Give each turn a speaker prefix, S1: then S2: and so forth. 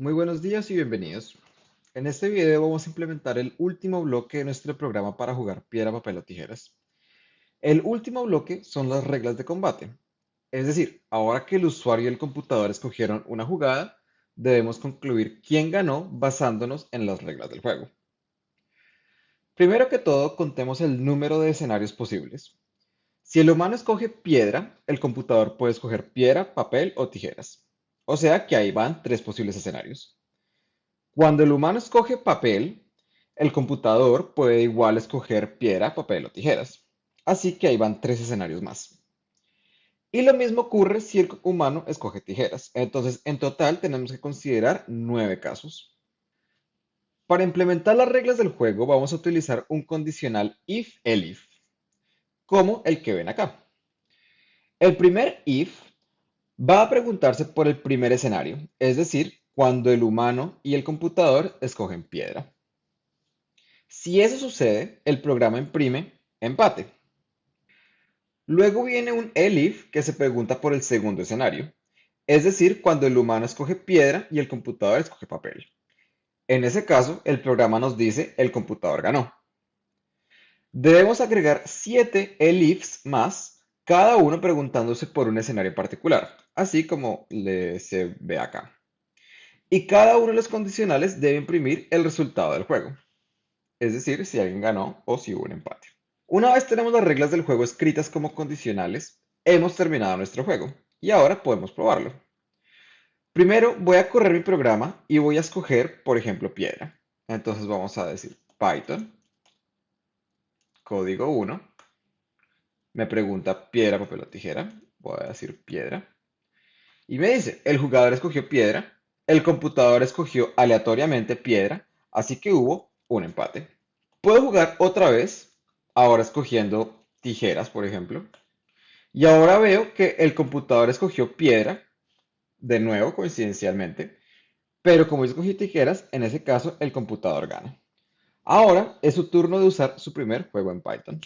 S1: Muy buenos días y bienvenidos. En este video vamos a implementar el último bloque de nuestro programa para jugar piedra, papel o tijeras. El último bloque son las reglas de combate. Es decir, ahora que el usuario y el computador escogieron una jugada, debemos concluir quién ganó basándonos en las reglas del juego. Primero que todo, contemos el número de escenarios posibles. Si el humano escoge piedra, el computador puede escoger piedra, papel o tijeras. O sea que ahí van tres posibles escenarios. Cuando el humano escoge papel, el computador puede igual escoger piedra, papel o tijeras. Así que ahí van tres escenarios más. Y lo mismo ocurre si el humano escoge tijeras. Entonces, en total tenemos que considerar nueve casos. Para implementar las reglas del juego vamos a utilizar un condicional if-elif como el que ven acá. El primer if va a preguntarse por el primer escenario, es decir, cuando el humano y el computador escogen piedra. Si eso sucede, el programa imprime empate. Luego viene un elif que se pregunta por el segundo escenario, es decir, cuando el humano escoge piedra y el computador escoge papel. En ese caso, el programa nos dice el computador ganó. Debemos agregar 7 elifs más, cada uno preguntándose por un escenario particular, así como se ve acá. Y cada uno de los condicionales debe imprimir el resultado del juego, es decir, si alguien ganó o si hubo un empate. Una vez tenemos las reglas del juego escritas como condicionales, hemos terminado nuestro juego y ahora podemos probarlo. Primero voy a correr mi programa y voy a escoger, por ejemplo, piedra. Entonces vamos a decir Python código 1, me pregunta piedra, papel o tijera, voy a decir piedra, y me dice, el jugador escogió piedra, el computador escogió aleatoriamente piedra, así que hubo un empate. Puedo jugar otra vez, ahora escogiendo tijeras, por ejemplo, y ahora veo que el computador escogió piedra, de nuevo coincidencialmente, pero como yo escogí tijeras, en ese caso el computador gana. Ahora es su turno de usar su primer juego en Python.